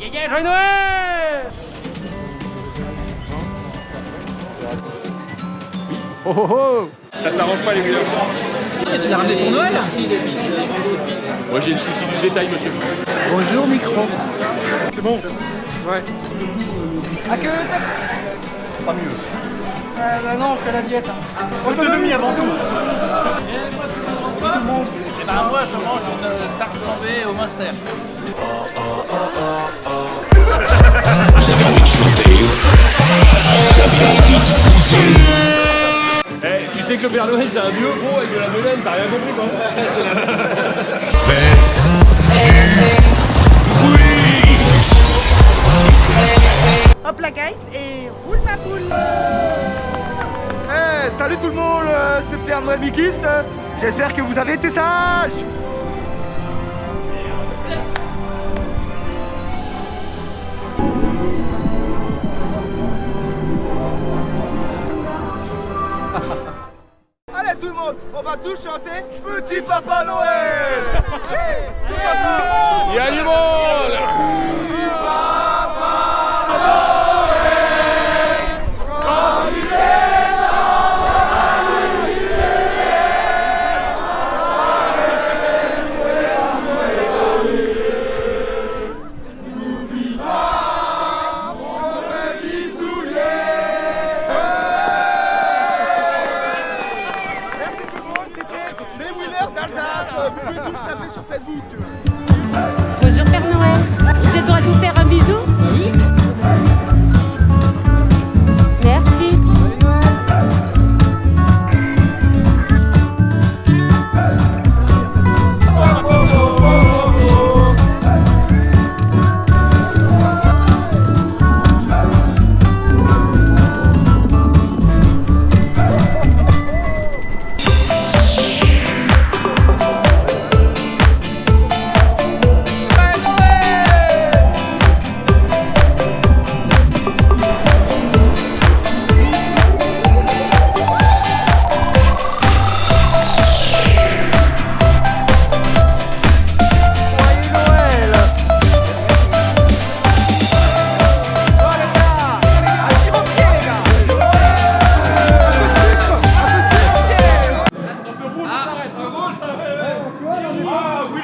Yeah, yeah, joyeux Noël Oh oh oh Ça s'arrange pas les gars. Et tu l'as ramené pour Noël? Moi j'ai le souci du détail monsieur. Bonjour micro. C'est bon Ouais. À que Pas mieux. euh, bah non, je fais la diète. hein. Autonomie avant tout. Eh ben moi je mange une tarte flambée au master. Eh, tu sais que le Père Noël c'est un vieux gros avec de la Mélène, t'as rien compris quoi Hop la guys et roule ma poule Eh, salut tout le monde, euh, c'est Père Noël Mikis. J'espère que vous avez été sages. Allez tout le monde, on va tous chanter Petit Papa Noël. Tous ensemble Il y a du monde Facebook. Bonjour Père Noël. Vous êtes droit de faire un bisou?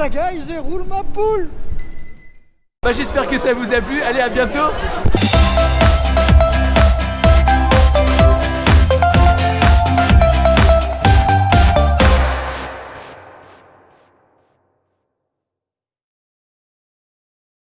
la guys et roule ma poule. Bah j'espère que ça vous a plu, allez à bientôt